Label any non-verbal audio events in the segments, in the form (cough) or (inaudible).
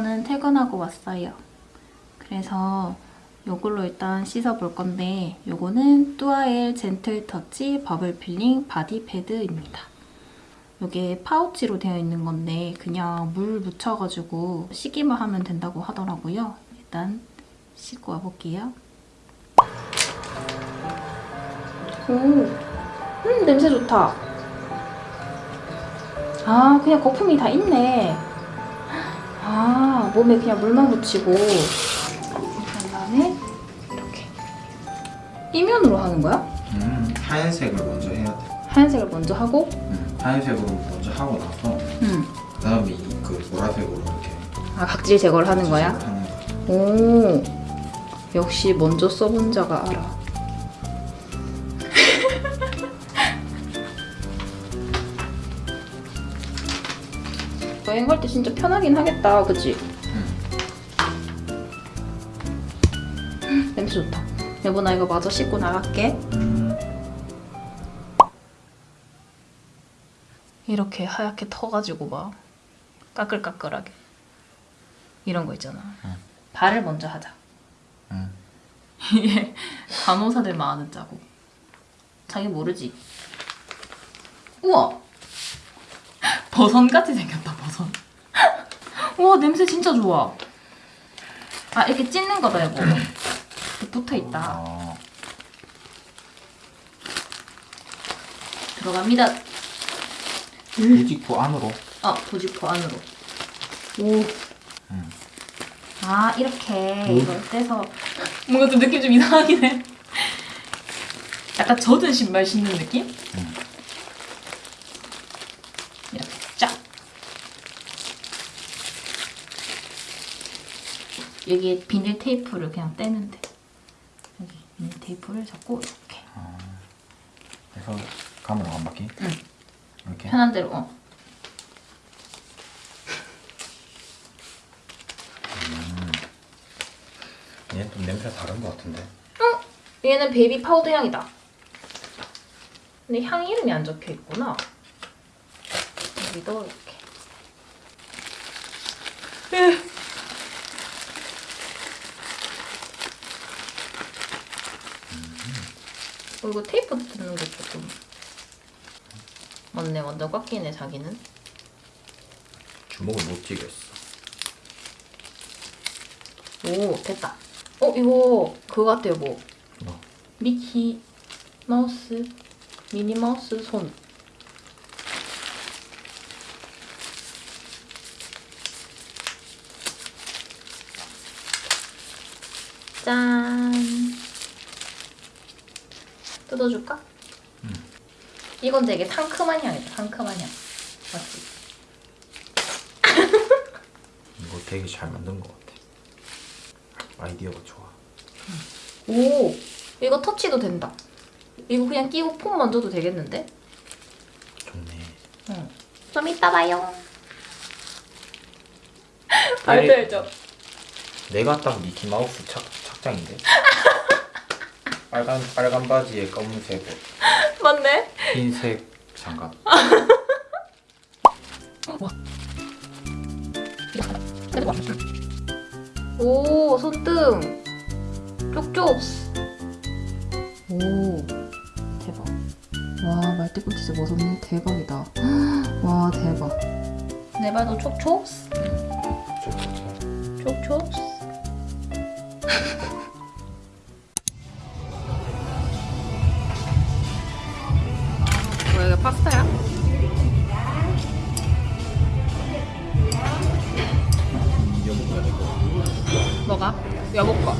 저는 퇴근하고 왔어요. 그래서 이걸로 일단 씻어볼 건데 이거는 뚜아엘 gentle touch bubble peeling body pad입니다. 이게 파우치로 되어 있는 건데 그냥 물 묻혀가지고 씻기만 하면 된다고 하더라고요. 일단 씻고 와볼게요. 오, 음 냄새 좋다. 아 그냥 거품이 다 있네. 아 몸에 그냥 물만 묻히고 그 다음에 이렇게 이면으로 하는 거야? 음, 하얀색을 먼저 해야 돼. 하얀색을 먼저 하고 음, 하얀색으로 먼저 하고 나서 음. 그 다음에 그 보라색으로 이렇게 아 각질 제거를 하는 거야? 하는. 오 역시 먼저 써본 자가 알아 여행 갈 때 진짜 편하긴 하겠다. 그치? 냄새 좋다. 여보 나 이거 마저 씻고 나갈게. 음, 이렇게 하얗게 터가지고 막 까끌까끌하게. 이런 거 있잖아. 응. 발을 먼저 하자. 음. 이게 간호사들만 아는 짜고 자기 모르지? 우와! (laughs) 버선같이 생겼다 와 냄새 진짜 좋아 아 이렇게 찢는 거다 여보 이렇게 붙어 있다 어, 들어갑니다 일직포 안으로. 아 도지포 안으로 오 음. 아 이렇게 음. 이걸 떼서 뭔가 좀 느낌 좀 이상하긴 해 약간 젖은 신발 신는 느낌? 음. 이렇게 쫙 여기에 비닐 테이프를 그냥 떼면 돼 여기 비닐 테이프를 잡고 이렇게 그래서 감으로 한 바퀴. 응. 이렇게. 편한 대로 어. 얘는 좀 냄새 다른 것 같은데. 얘는 baby powder 향이다. 근데 향 이름이 안 적혀 있구나. 여기도 이렇게. 으. 어, 이거 테이프 뜯는 게 조금 맞네 완전 꽉 끼네 자기는 주먹을 못 쥐겠어. 오 됐다 어 이거 그거 같아요 뭐 뭐? 미키 마우스 미니 마우스 손 짠. 뜯어줄까? 응. 이건 되게 상큼한 향이다. 상큼한 향. 맞지? (laughs) 이거 되게 잘 만든 것 같아. 아이디어가 좋아. 오, 이거 터치도 된다. 이거 그냥 끼고 폼 만져도 되겠는데? 좋네. 응. 좀 이따 봐요. 발표해줘. 내가 딱 미키 마우스 착 착장인데. (laughs) 빨간 빨간 바지에 검은색 옷, (laughs) 맞네. 흰색 장갑. (laughs) 오, 손등. 쪽쪽. 오, 대박. 와, 말대꿈치즈 버섯님 대박이다. (gasps) 와, 대박. 내 발도 촉촉. 촉촉. 뭐야, (laughs) 파스타야? 뭐가? 여보 거.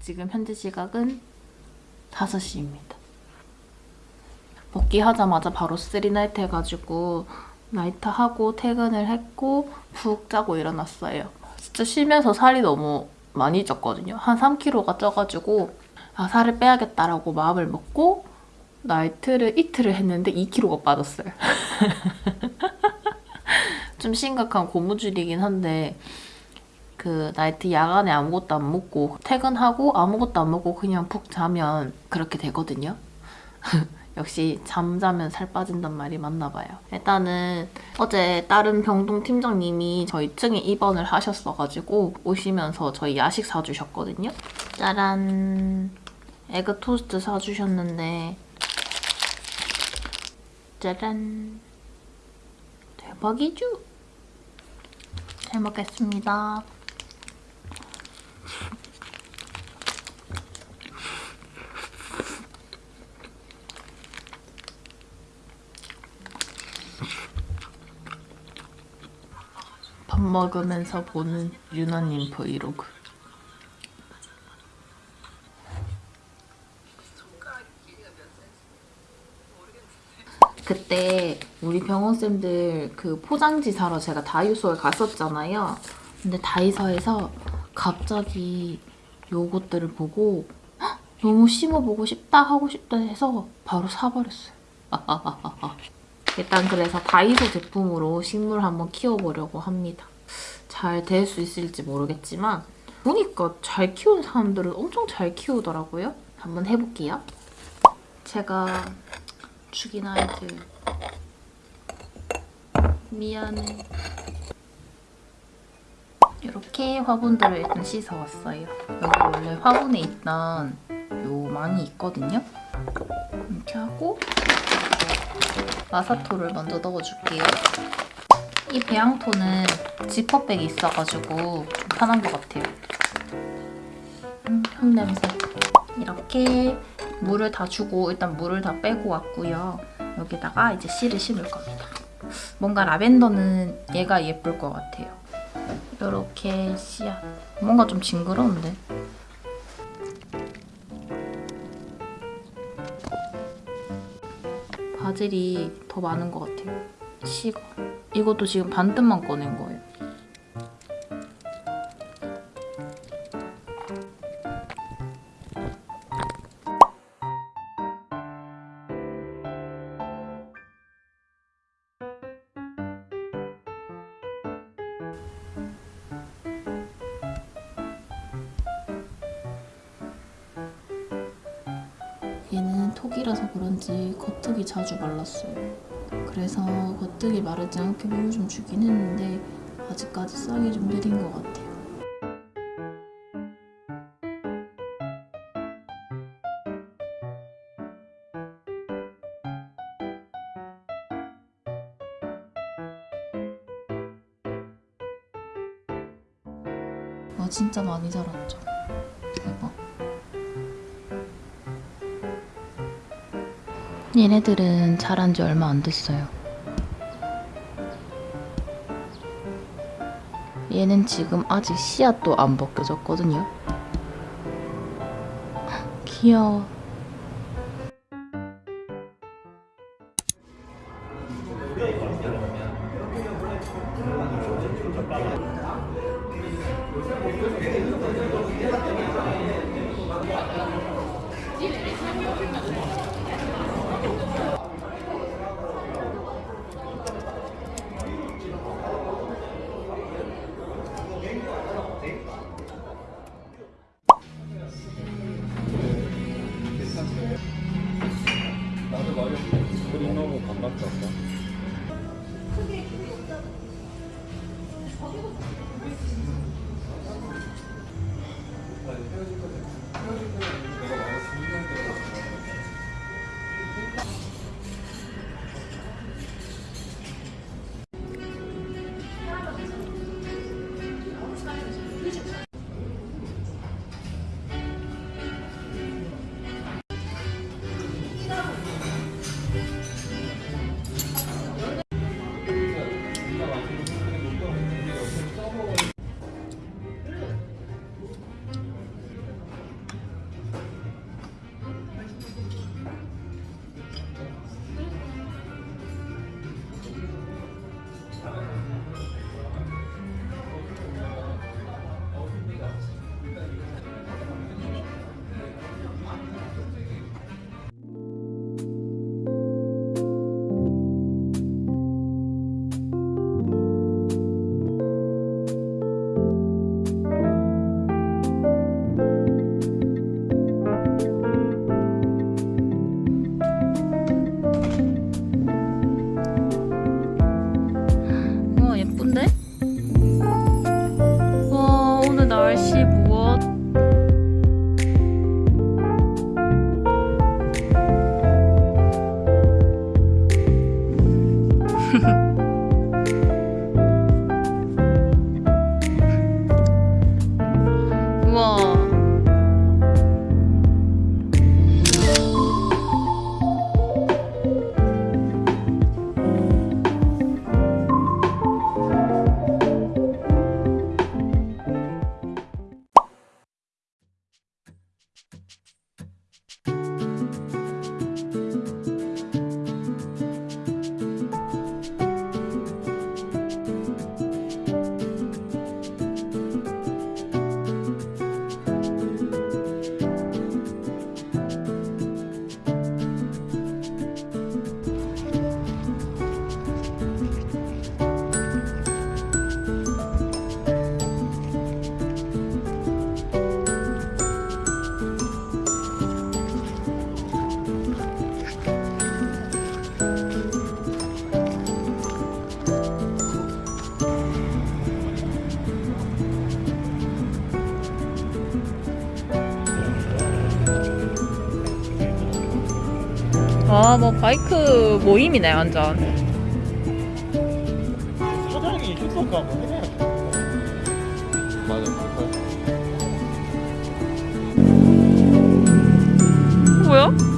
지금 현재 시각은 5시입니다. 복귀하자마자 바로 three night 해가지고 night 하고 퇴근을 했고 푹 자고 일어났어요. 진짜 쉬면서 살이 너무 많이 쪘거든요. 한 3kg가 쪄가지고 아 살을 빼야겠다라고 마음을 먹고 night를 이틀을 했는데 2kg가 빠졌어요. (laughs) 좀 심각한 고무줄이긴 한데 그 나이트 야간에 아무것도 안 먹고 퇴근하고 아무것도 안 먹고 그냥 푹 자면 그렇게 되거든요. (laughs) 역시 잠자면 살 빠진단 말이 맞나 봐요. 일단은 어제 다른 병동 팀장님이 저희 층에 입원을 하셨어가지고 오시면서 저희 야식 사주셨거든요. 짜란 에그 토스트 사주셨는데 짜란 대박이죠? 잘 먹겠습니다. 밥 먹으면서 보는 유나님 브이로그. 그때 우리 병원쌤들 그 포장지 사러 제가 다이소에 갔었잖아요. 근데 다이소에서 갑자기 요것들을 보고 "헉, 너무 심어보고 싶다 하고 싶다 해서 바로 사버렸어요. (laughs) 일단 그래서 다이소 제품으로 식물 한번 키워보려고 합니다. 잘 될 수 있을지 모르겠지만 보니까 잘 키우는 사람들은 엄청 잘 키우더라고요. 한번 해볼게요. 제가 죽인 아이들 미안해. 이렇게 화분들을 일단 씻어왔어요. 여기 원래 화분에 있던 요 망이 있거든요. 이렇게 하고 마사토를 먼저 넣어줄게요. 이 배양토는 지퍼백이 있어가지고 좀 편한 것 같아요. 음, 향 냄새. 이렇게 물을 다 주고 일단 물을 다 빼고 왔고요. 여기다가 이제 씨를 심을 겁니다. 뭔가 라벤더는 얘가 예쁠 것 같아요. 이렇게 씨앗. 뭔가 좀 징그러운데. 바질이 더 많은 것 같아요. 씨가. 이것도 지금 반뜻만 꺼낸 거예요. 얘는 톡이라서 그런지 겉흙이 자주 말랐어요. 그래서 겉흙이 마르지 않게 물을 좀 주긴 했는데 아직까지 싹이 좀 느린 것 같아요. 와 진짜 많이 자랐죠. 대박. 얘네들은 자란 지 얼마 안 됐어요. 얘는 지금 아직 씨앗도 안 벗겨졌거든요. (laughs) 귀여워. 아, 뭐 바이크 모임이네 완전. 사장이 휴석 한번 해야 돼. 맞아. 뭐야?